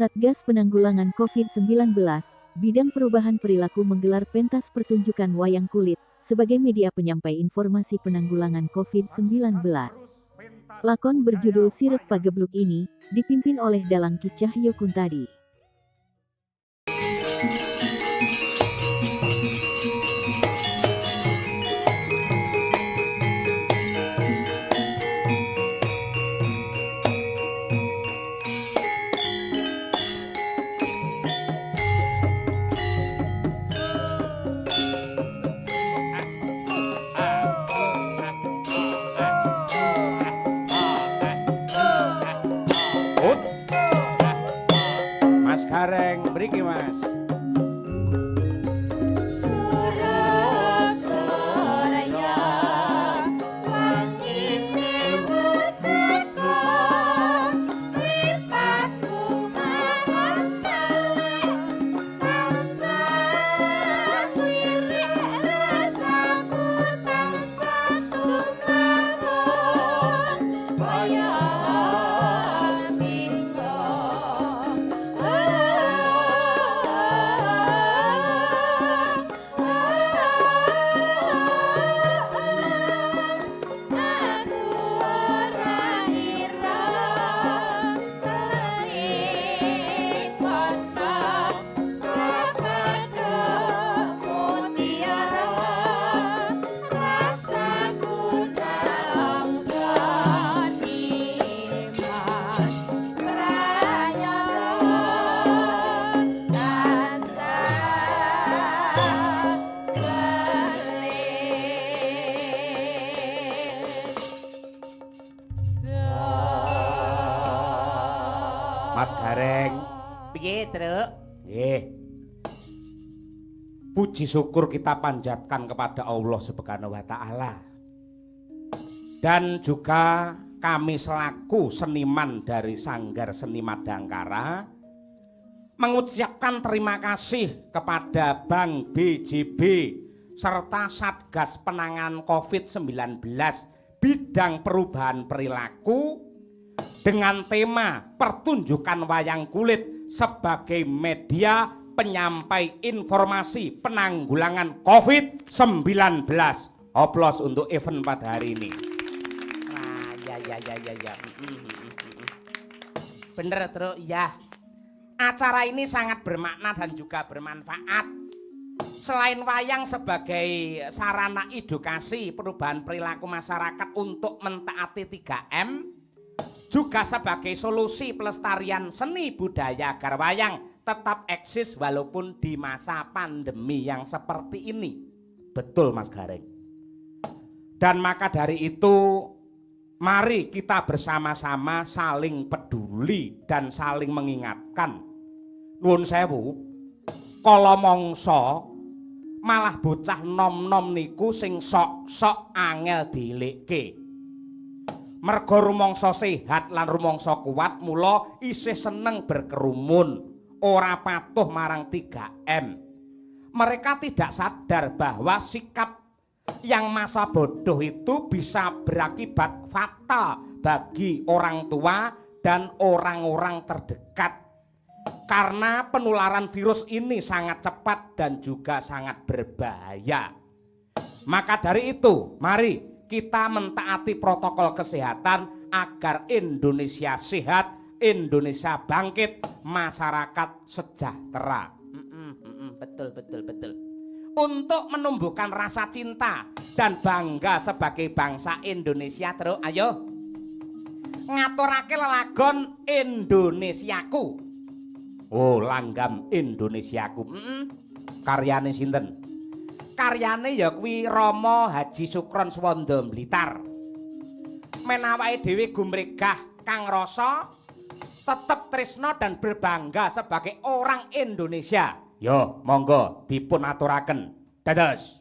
Satgas Penanggulangan COVID-19, Bidang Perubahan Perilaku menggelar pentas pertunjukan wayang kulit sebagai media penyampai informasi penanggulangan COVID-19. Lakon berjudul Sirep Pagebluk ini dipimpin oleh Dalang Ki Cahyo Kuntadi. Mas Gareng. Piye, Truk? Nggih. Puji syukur kita panjatkan kepada Allah Subhanahu wa taala. Dan juga kami selaku seniman dari Sanggar Seni Madangkara mengucapkan terima kasih kepada Bank BJB serta Satgas Penanganan COVID-19 bidang perubahan perilaku dengan tema pertunjukan wayang kulit sebagai media penyampai informasi penanggulangan COVID-19. Oplos untuk event pada hari ini. Wah, ya ya ya ya ya. Mm, mm, mm. Bener, Truk, ya. Acara ini sangat bermakna dan juga bermanfaat. Selain wayang sebagai sarana edukasi perubahan perilaku masyarakat untuk mentaati 3M, juga sebagai solusi pelestarian seni budaya agar wayang tetap eksis walaupun di masa pandemi yang seperti ini. Betul Mas Gareng. Dan maka dari itu mari kita bersama-sama saling peduli dan saling mengingatkan. Nuwun sewu, kala mangsa malah bocah nom-nom niku sing sok-sok angel dilekke. Mergo rumangsa sehat lan rumangsa kuat mula isih seneng berkerumun, ora patuh marang 3M. Mereka tidak sadar bahwa sikap yang masa bodoh itu bisa berakibat fatal bagi orang tua dan orang-orang terdekat. Karena penularan virus ini sangat cepat dan juga sangat berbahaya. Maka dari itu, mari kita mentaati protokol kesehatan agar Indonesia sehat, Indonesia bangkit, masyarakat sejahtera. Mm, mm, mm, mm. Betul, betul, betul. Untuk menumbuhkan rasa cinta dan bangga sebagai bangsa Indonesia, terus ayo ngaturake lelagon Indonesiaku. Oh, langgam Indonesiaku. Mm Karyane sinten? Karyane ya kuwi Rama Haji Sukron Swanda Blitar. Menawake dhewe gumregah kang rasa tetep tresno dan berbangga sebagai orang Indonesia. Yo, monggo dipun aturaken. Dados.